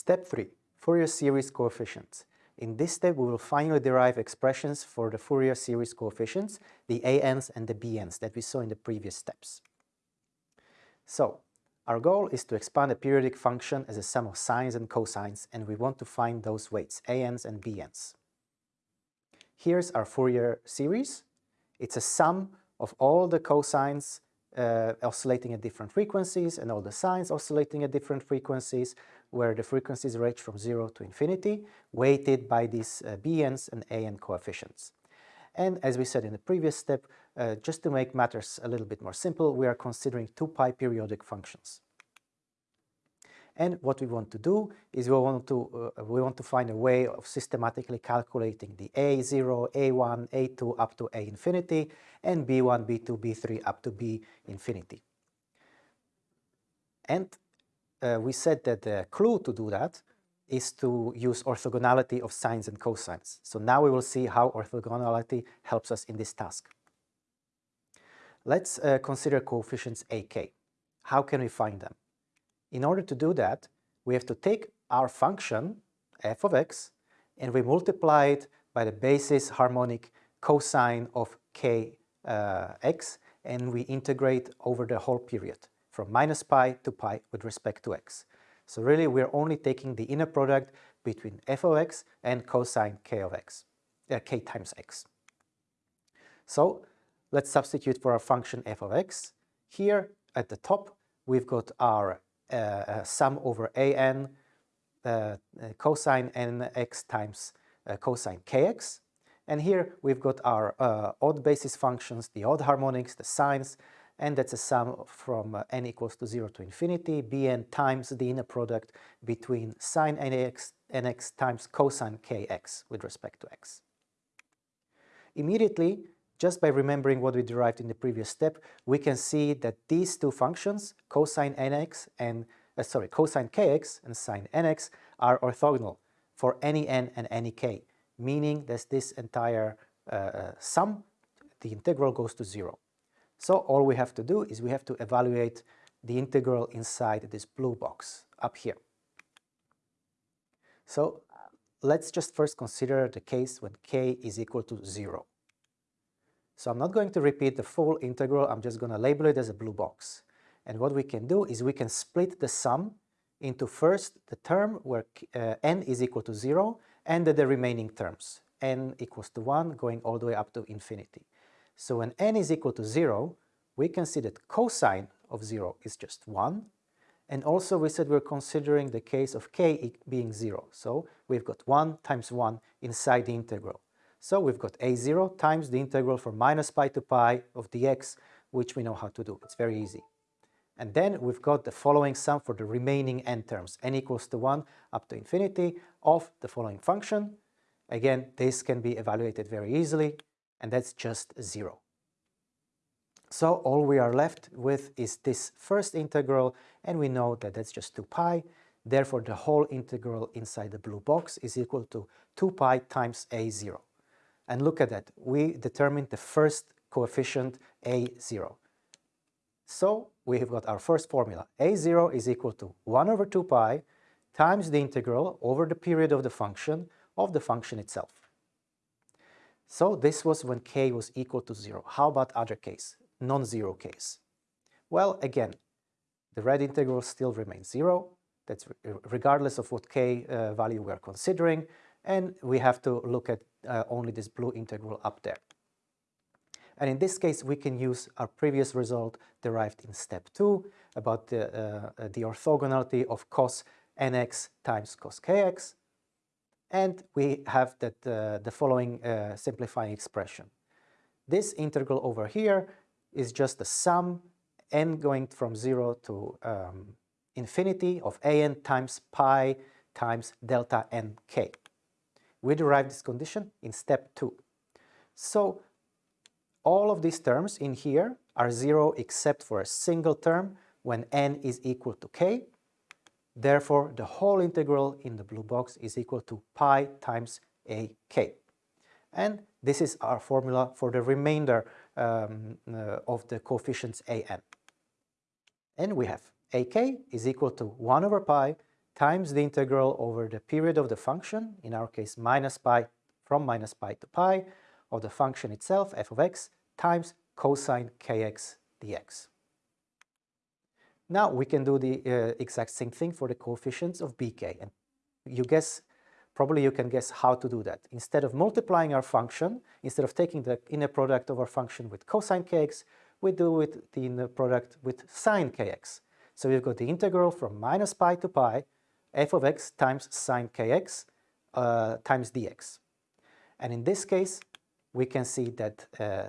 Step 3. Fourier series coefficients. In this step, we will finally derive expressions for the Fourier series coefficients, the ANs and the BNs that we saw in the previous steps. So, our goal is to expand a periodic function as a sum of sines and cosines, and we want to find those weights, ANs and BNs. Here's our Fourier series. It's a sum of all the cosines uh, oscillating at different frequencies and all the sines oscillating at different frequencies where the frequencies range from 0 to infinity, weighted by these uh, bn's and an coefficients. And as we said in the previous step, uh, just to make matters a little bit more simple, we are considering 2 pi periodic functions. And what we want to do is we want to, uh, we want to find a way of systematically calculating the A0, A1, A2 up to A infinity, and B1, B2, B3 up to B infinity. And uh, we said that the clue to do that is to use orthogonality of sines and cosines. So now we will see how orthogonality helps us in this task. Let's uh, consider coefficients ak. How can we find them? In order to do that, we have to take our function, f of x, and we multiply it by the basis harmonic cosine of kx uh, and we integrate over the whole period from minus pi to pi with respect to x. So really we're only taking the inner product between f of x and cosine k of x, uh, k times x. So let's substitute for our function f of x. Here at the top we've got our uh, uh, sum over an uh, uh cosine nx times uh, cosine kx. And here we've got our odd basis functions, the odd harmonics, the sines, and that's a sum from uh, n equals to 0 to infinity, bn times the inner product between sine nx, nx times cosine kx with respect to x. Immediately, just by remembering what we derived in the previous step, we can see that these two functions, cosine nx and uh, sorry, cosine kx and sine nx are orthogonal for any n and any k, meaning that this entire uh, uh sum, the integral goes to zero. So all we have to do is we have to evaluate the integral inside this blue box up here. So let's just first consider the case when k is equal to 0. So I'm not going to repeat the full integral, I'm just going to label it as a blue box. And what we can do is we can split the sum into first the term where uh, n is equal to 0 and the remaining terms, n equals to 1 going all the way up to infinity. So when n is equal to 0, we can see that cosine of 0 is just 1. And also we said we're considering the case of k being 0. So we've got 1 times 1 inside the integral. So we've got a0 times the integral from minus pi to pi of dx, which we know how to do. It's very easy. And then we've got the following sum for the remaining n terms, n equals to 1 up to infinity of the following function. Again, this can be evaluated very easily and that's just zero. So all we are left with is this first integral and we know that that's just 2 pi. Therefore, the whole integral inside the blue box is equal to 2 pi times a0. And look at that, we determined the first coefficient a0. So we have got our first formula. a0 is equal to 1 over 2 pi times the integral over the period of the function of the function itself. So this was when k was equal to 0. How about other case, non-zero case? Well, again, the red integral still remains 0. That's regardless of what k uh, value we are considering. And we have to look at uh, only this blue integral up there. And in this case, we can use our previous result derived in step 2 about the, uh, the orthogonality of cos nx times cos kx and we have that, uh, the following uh, simplifying expression. This integral over here is just the sum n going from 0 to um, infinity of an times pi times delta nk. We derive this condition in step 2. So all of these terms in here are 0 except for a single term when n is equal to k Therefore, the whole integral in the blue box is equal to pi times ak. And this is our formula for the remainder um, uh, of the coefficients an. And we have ak is equal to 1 over pi times the integral over the period of the function, in our case minus pi, from minus pi to pi, of the function itself, f of x, times cosine kx dx. Now we can do the uh, exact same thing for the coefficients of bk. And you guess, probably you can guess how to do that. Instead of multiplying our function, instead of taking the inner product of our function with cosine kx, we do it the inner product with sine kx. So we've got the integral from minus pi to pi, f of x times sine kx uh, times dx. And in this case, we can see that uh,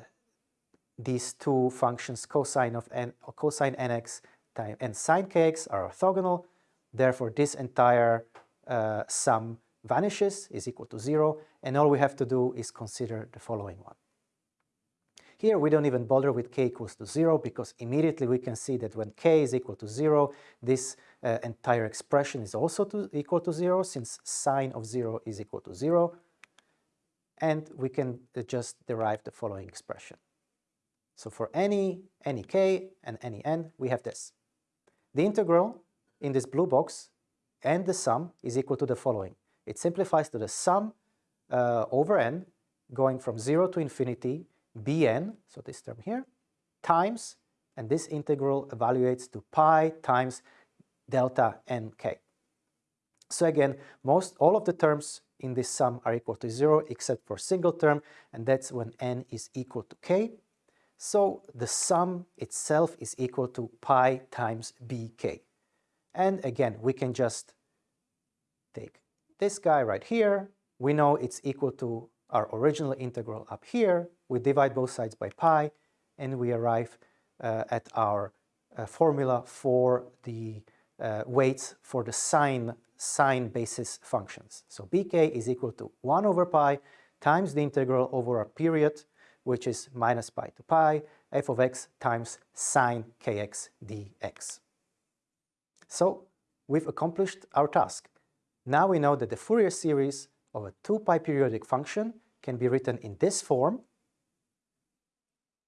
these two functions cosine of n or cosine nx time and sine kx are orthogonal. Therefore, this entire uh, sum vanishes, is equal to zero, and all we have to do is consider the following one. Here we don't even bother with k equals to zero because immediately we can see that when k is equal to zero, this uh, entire expression is also to, equal to zero since sine of zero is equal to zero. And we can uh, just derive the following expression. So for any, any k and any n, we have this. The integral in this blue box and the sum is equal to the following. It simplifies to the sum uh, over n going from 0 to infinity bn, so this term here, times, and this integral evaluates to pi times delta nk. So again, most all of the terms in this sum are equal to 0 except for single term, and that's when n is equal to k. So the sum itself is equal to pi times bk. And again, we can just take this guy right here. We know it's equal to our original integral up here, we divide both sides by pi, and we arrive uh, at our uh, formula for the uh, weights for the sine, sine basis functions. So bk is equal to 1 over pi times the integral over a period, which is minus pi to pi, f of x times sine kx dx. So we've accomplished our task. Now we know that the Fourier series of a 2 pi periodic function can be written in this form,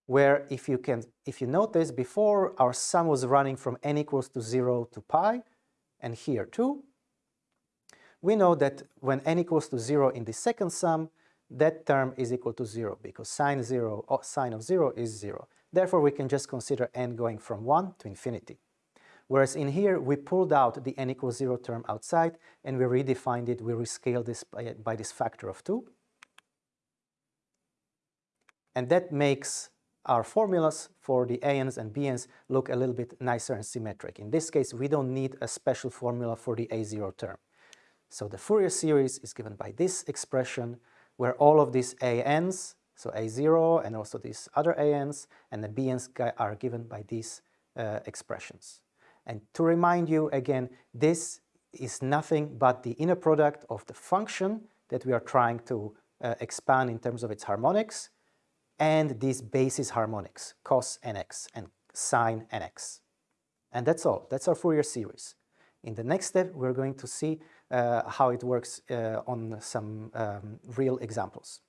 where if you can, if you notice before our sum was running from n equals to 0 to pi, and here too, we know that when n equals to 0 in the second sum, that term is equal to 0 because sine 0 or sine of 0 is 0. Therefore, we can just consider n going from 1 to infinity. Whereas in here, we pulled out the n equals 0 term outside and we redefined it, we rescaled this by, by this factor of 2. And that makes our formulas for the ANs and BNs look a little bit nicer and symmetric. In this case, we don't need a special formula for the A0 term. So the Fourier series is given by this expression where all of these ANs, so A0 and also these other ANs and the BNs are given by these uh, expressions. And to remind you again, this is nothing but the inner product of the function that we are trying to uh, expand in terms of its harmonics and these basis harmonics, cos nx and sine nx. And that's all. That's our Fourier series. In the next step, we're going to see how it works uh, on some um, real examples.